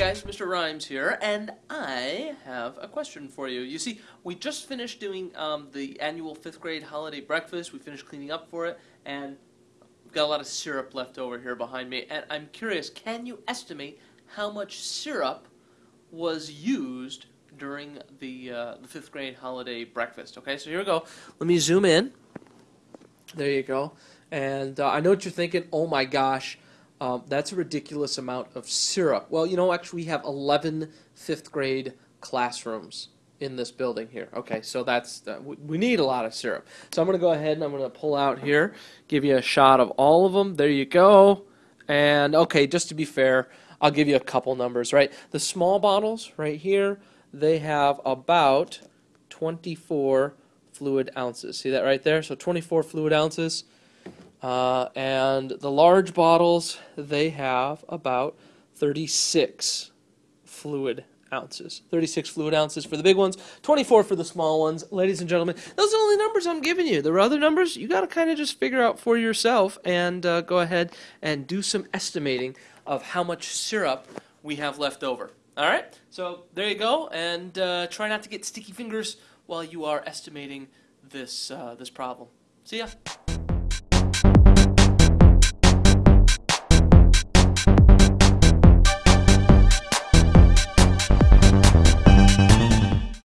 guys, Mr. Rhymes here, and I have a question for you. You see, we just finished doing um, the annual fifth grade holiday breakfast. We finished cleaning up for it, and we've got a lot of syrup left over here behind me. And I'm curious, can you estimate how much syrup was used during the, uh, the fifth grade holiday breakfast? Okay, so here we go. Let me zoom in. There you go. And uh, I know what you're thinking. Oh my gosh um, that's a ridiculous amount of syrup. Well, you know, actually, we have 11 fifth grade classrooms in this building here. Okay, so that's uh, we, we need a lot of syrup. So I'm going to go ahead and I'm going to pull out here, give you a shot of all of them. There you go. And okay, just to be fair, I'll give you a couple numbers, right? The small bottles right here, they have about 24 fluid ounces. See that right there? So 24 fluid ounces. Uh, and the large bottles, they have about 36 fluid ounces. 36 fluid ounces for the big ones, 24 for the small ones. Ladies and gentlemen, those are the only numbers I'm giving you. There are other numbers, you got to kind of just figure out for yourself and uh, go ahead and do some estimating of how much syrup we have left over. All right? So there you go, and uh, try not to get sticky fingers while you are estimating this, uh, this problem. See ya.